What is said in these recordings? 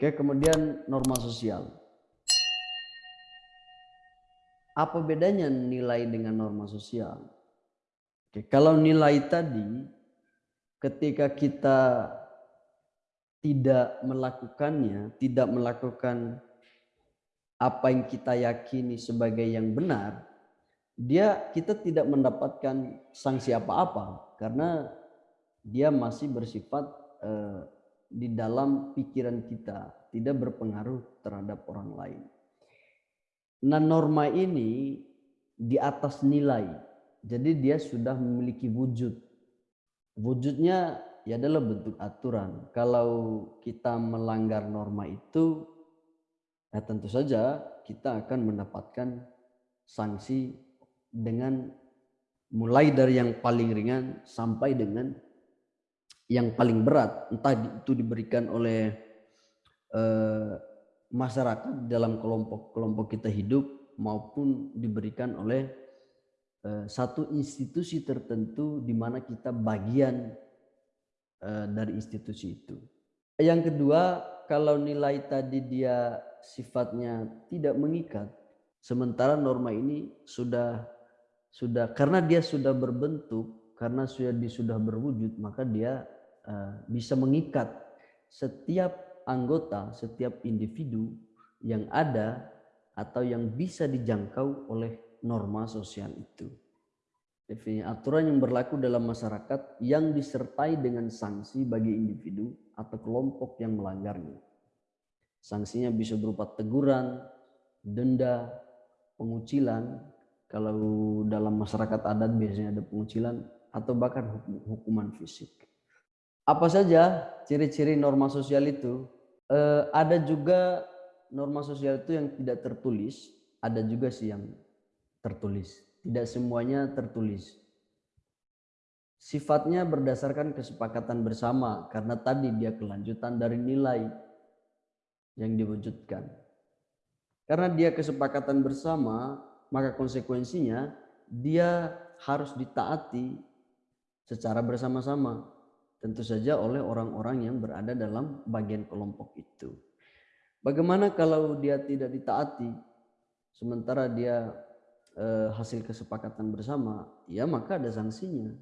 Oke, kemudian norma sosial. Apa bedanya nilai dengan norma sosial? Oke, kalau nilai tadi ketika kita tidak melakukannya, tidak melakukan apa yang kita yakini sebagai yang benar, dia kita tidak mendapatkan sanksi apa-apa karena dia masih bersifat eh, di dalam pikiran kita, tidak berpengaruh terhadap orang lain. Nah, norma ini di atas nilai jadi dia sudah memiliki wujud. Wujudnya ya adalah bentuk aturan. Kalau kita melanggar norma itu, ya tentu saja kita akan mendapatkan sanksi dengan mulai dari yang paling ringan sampai dengan yang paling berat. Entah itu diberikan oleh eh, masyarakat dalam kelompok-kelompok kita hidup maupun diberikan oleh Eh, satu institusi tertentu di mana kita bagian eh, dari institusi itu. Yang kedua, kalau nilai tadi dia sifatnya tidak mengikat, sementara norma ini sudah sudah karena dia sudah berbentuk, karena sudah sudah berwujud, maka dia bisa mengikat setiap anggota, setiap individu yang ada atau yang bisa dijangkau oleh norma sosial itu. Aturan yang berlaku dalam masyarakat yang disertai dengan sanksi bagi individu atau kelompok yang melanggarnya. Sanksinya bisa berupa teguran, denda, pengucilan. Kalau dalam masyarakat adat biasanya ada pengucilan atau bahkan hukuman fisik. Apa saja ciri-ciri norma sosial itu? Eh, ada juga norma sosial itu yang tidak tertulis, ada juga sih yang tertulis. Tidak semuanya tertulis. Sifatnya berdasarkan kesepakatan bersama karena tadi dia kelanjutan dari nilai yang diwujudkan. Karena dia kesepakatan bersama, maka konsekuensinya dia harus ditaati secara bersama-sama. Tentu saja oleh orang-orang yang berada dalam bagian kelompok itu. Bagaimana kalau dia tidak ditaati, sementara dia eh, hasil kesepakatan bersama, ya maka ada sanksinya.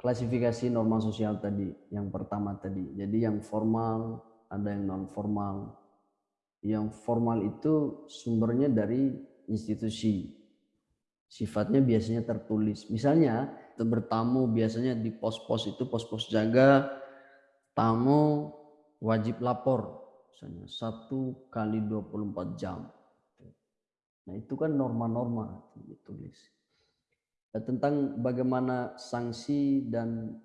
Klasifikasi norma sosial tadi, yang pertama tadi. Jadi yang formal, ada yang non formal. Yang formal itu sumbernya dari institusi. Sifatnya biasanya tertulis. Misalnya bertamu biasanya di pos-pos itu pos-pos jaga tamu wajib lapor misalnya satu kali 24 jam Nah itu kan norma-norma ditulis. Eh, tentang bagaimana sanksi dan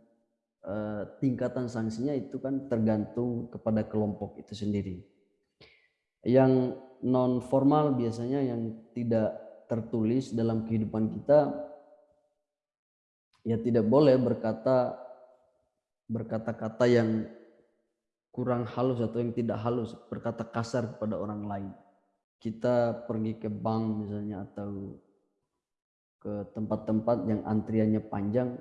uh, tingkatan sanksinya itu kan tergantung kepada kelompok itu sendiri. Yang non formal biasanya yang tidak tertulis dalam kehidupan kita ya tidak boleh berkata berkata-kata yang kurang halus atau yang tidak halus, berkata kasar kepada orang lain. Kita pergi ke bank misalnya atau ke tempat-tempat yang antriannya panjang.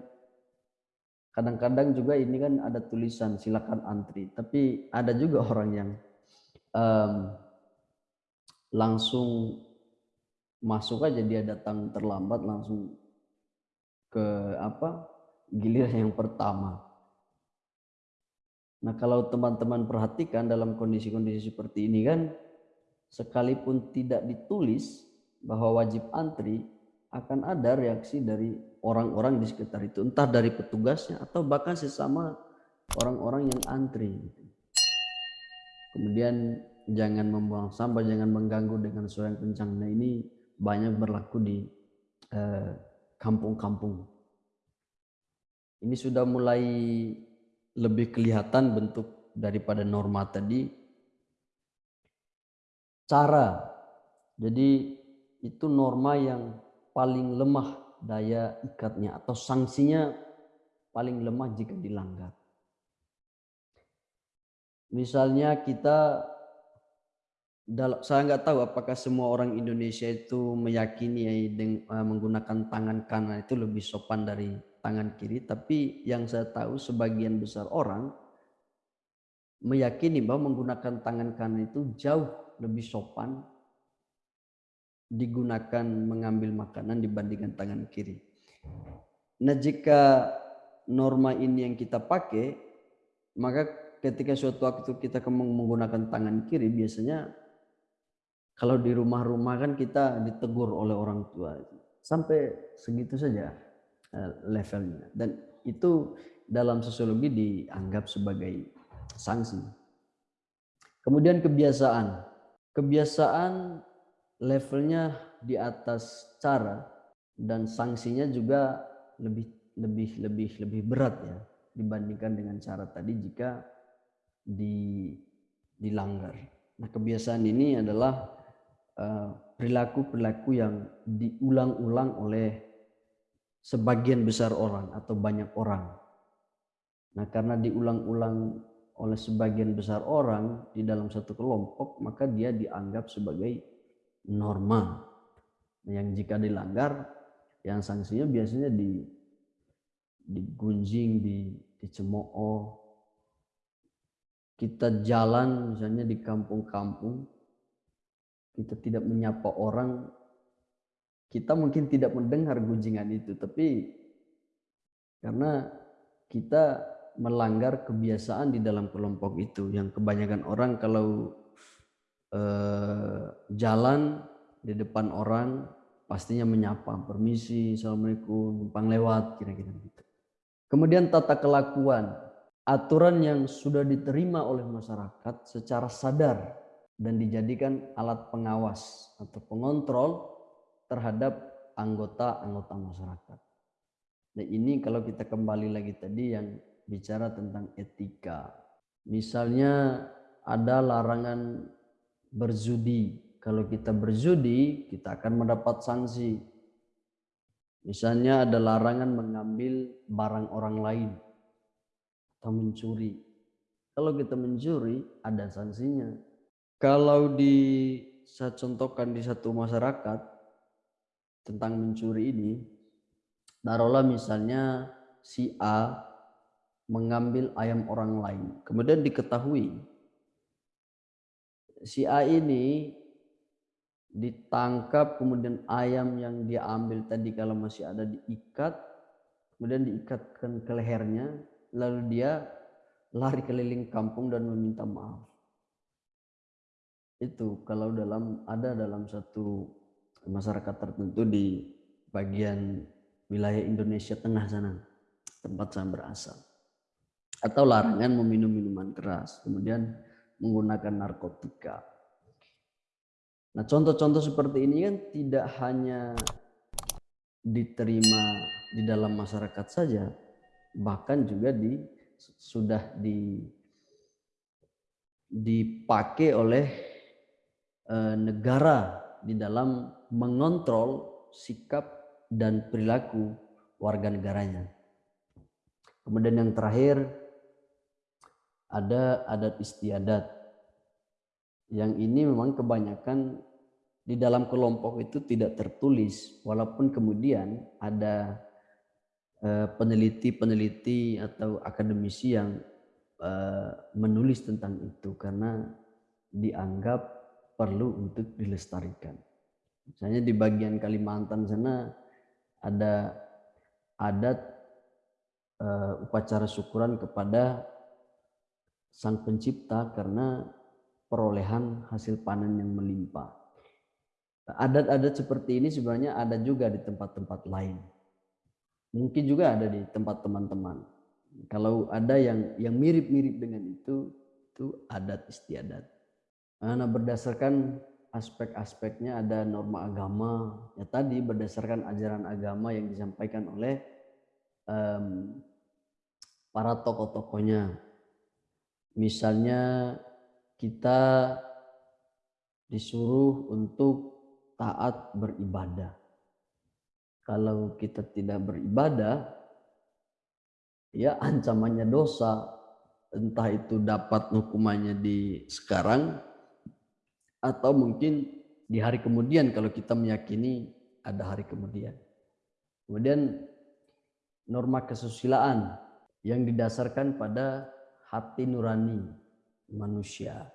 Kadang-kadang juga ini kan ada tulisan silakan antri. Tapi ada juga orang yang um, langsung masuk aja dia datang terlambat langsung ke apa giliran yang pertama nah kalau teman-teman perhatikan dalam kondisi-kondisi seperti ini kan sekalipun tidak ditulis bahwa wajib antri, akan ada reaksi dari orang-orang di sekitar itu, entah dari petugasnya atau bahkan sesama orang-orang yang antri. Kemudian jangan membuang sampah, jangan mengganggu dengan suara yang kencang. Nah ini banyak berlaku di eh, kampung-kampung. Ini sudah mulai lebih kelihatan bentuk daripada norma tadi cara. Jadi itu norma yang paling lemah daya ikatnya atau sanksinya paling lemah jika dilanggar. Misalnya kita saya nggak tahu apakah semua orang Indonesia itu meyakini dengan menggunakan tangan kanan itu lebih sopan dari tangan kiri, tapi yang saya tahu sebagian besar orang meyakini bahwa menggunakan tangan kanan itu jauh lebih sopan digunakan mengambil makanan dibandingkan tangan kiri. Nah, jika norma ini yang kita pakai, maka ketika suatu waktu kita menggunakan tangan kiri, biasanya kalau di rumah-rumah kan kita ditegur oleh orang tua. Sampai segitu saja eh, levelnya. Dan itu dalam sosiologi dianggap sebagai sanksi. Kemudian kebiasaan. Kebiasaan levelnya di atas cara dan sanksinya juga lebih lebih lebih lebih berat ya dibandingkan dengan cara tadi jika di dilanggar. Nah, kebiasaan ini adalah perilaku-perilaku uh, yang diulang-ulang oleh sebagian besar orang atau banyak orang. Nah, karena diulang-ulang oleh sebagian besar orang di dalam satu kelompok, maka dia dianggap sebagai norma. Yang jika dilanggar, yang sanksinya biasanya di digunjing, di dicemooh. Kita jalan misalnya di kampung-kampung, kita tidak menyapa orang, kita mungkin tidak mendengar gunjingan itu, tapi karena kita melanggar kebiasaan di dalam kelompok itu yang kebanyakan orang kalau eh, jalan di depan orang pastinya menyapa permisi assalamualaikum numpang lewat kira-kira gitu. Kemudian tata kelakuan aturan yang sudah diterima oleh masyarakat secara sadar dan dijadikan alat pengawas atau pengontrol terhadap anggota-anggota masyarakat. Nah ini kalau kita kembali lagi tadi yang bicara tentang etika. Misalnya ada larangan berzudi. Kalau kita berzudi, kita akan mendapat sanksi. Misalnya ada larangan mengambil barang orang lain atau mencuri. Kalau kita mencuri, ada sanksinya. Kalau di saya contohkan di satu masyarakat tentang mencuri ini, taruhlah misalnya si A mengambil ayam orang lain. Kemudian diketahui si A ini ditangkap kemudian ayam yang dia ambil tadi kalau masih ada diikat kemudian diikatkan ke lehernya lalu dia lari keliling kampung dan meminta maaf itu kalau dalam ada dalam satu masyarakat tertentu di bagian wilayah Indonesia tengah sana tempat saya berasal atau larangan meminum minuman keras, kemudian menggunakan narkotika. Nah, contoh-contoh seperti ini kan tidak hanya diterima di dalam masyarakat saja, bahkan juga di sudah di dipakai oleh negara di dalam mengontrol sikap dan perilaku warga negaranya. Kemudian yang terakhir ada adat istiadat. Yang ini memang kebanyakan di dalam kelompok itu tidak tertulis, walaupun kemudian ada eh, peneliti-peneliti atau akademisi yang eh, menulis tentang itu karena dianggap perlu untuk dilestarikan. Misalnya di bagian Kalimantan sana ada adat uh, upacara syukuran kepada sang pencipta karena perolehan hasil panen yang melimpah. Adat-adat seperti ini sebenarnya ada juga di tempat-tempat lain. Mungkin juga ada di tempat teman-teman. Kalau ada yang yang mirip-mirip dengan itu, itu adat istiadat. Nah, berdasarkan aspek-aspeknya ada norma agama, ya tadi berdasarkan ajaran agama yang disampaikan oleh um, para tokoh-tokohnya Misalnya kita disuruh untuk taat beribadah. Kalau kita tidak beribadah, ya ancamannya dosa. Entah itu dapat hukumannya di sekarang atau mungkin di hari kemudian kalau kita meyakini ada hari kemudian. Kemudian norma kesusilaan yang didasarkan pada hati nurani manusia.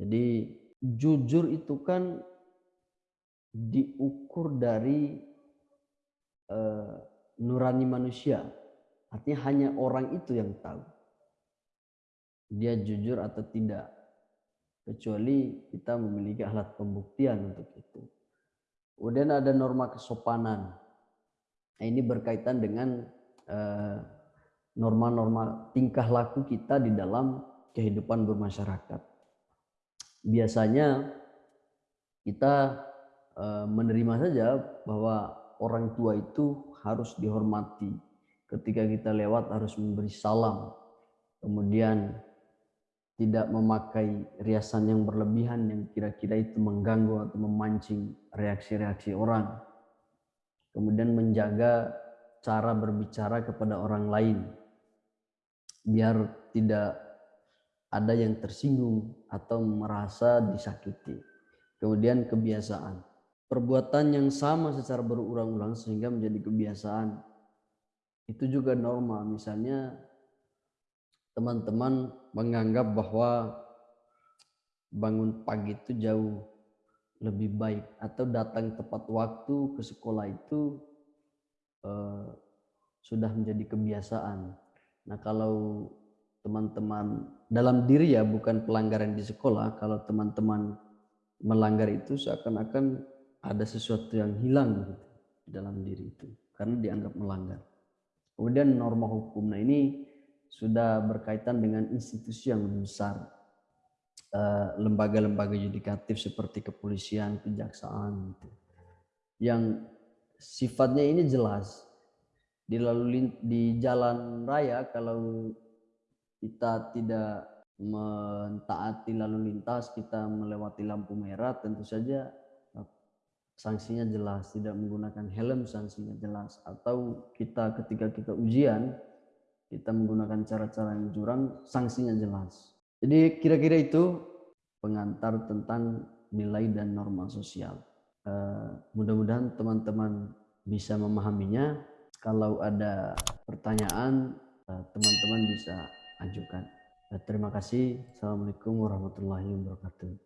Jadi jujur itu kan diukur dari uh, nurani manusia. Artinya hanya orang itu yang tahu. Dia jujur atau tidak. Kecuali kita memiliki alat pembuktian untuk itu. Kemudian ada norma kesopanan. Nah, ini berkaitan dengan uh, norma-norma tingkah laku kita di dalam kehidupan bermasyarakat. Biasanya kita eh, menerima saja bahwa orang tua itu harus dihormati. Ketika kita lewat harus memberi salam. Kemudian tidak memakai riasan yang berlebihan yang kira-kira itu mengganggu atau memancing reaksi-reaksi orang. Kemudian menjaga cara berbicara kepada orang lain biar tidak ada yang tersinggung atau merasa disakiti. Kemudian kebiasaan. Perbuatan yang sama secara berulang-ulang sehingga menjadi kebiasaan. Itu juga normal. Misalnya teman-teman menganggap bahwa bangun pagi itu jauh lebih baik atau datang tepat waktu ke sekolah itu eh, sudah menjadi kebiasaan Nah kalau teman-teman dalam diri ya bukan pelanggaran di sekolah, kalau teman-teman melanggar itu seakan-akan ada sesuatu yang hilang gitu dalam diri itu karena dianggap melanggar. Kemudian norma hukum, nah ini sudah berkaitan dengan institusi yang lebih besar, eh, lembaga-lembaga yudikatif seperti kepolisian, kejaksaan, gitu. yang sifatnya ini jelas. Di lalu di jalan raya kalau kita tidak mentaati lalu lintas kita melewati lampu merah tentu saja eh, sanksinya jelas. Tidak menggunakan helm sanksinya jelas. Atau kita ketika kita ujian kita menggunakan cara-cara yang curang sanksinya jelas jadi kira-kira itu pengantar tentang nilai dan norma sosial uh, mudah-mudahan teman-teman bisa memahaminya kalau ada pertanyaan, eh, teman-teman bisa ajukan. Eh, terima kasih. Assalamualaikum warahmatullahi wabarakatuh.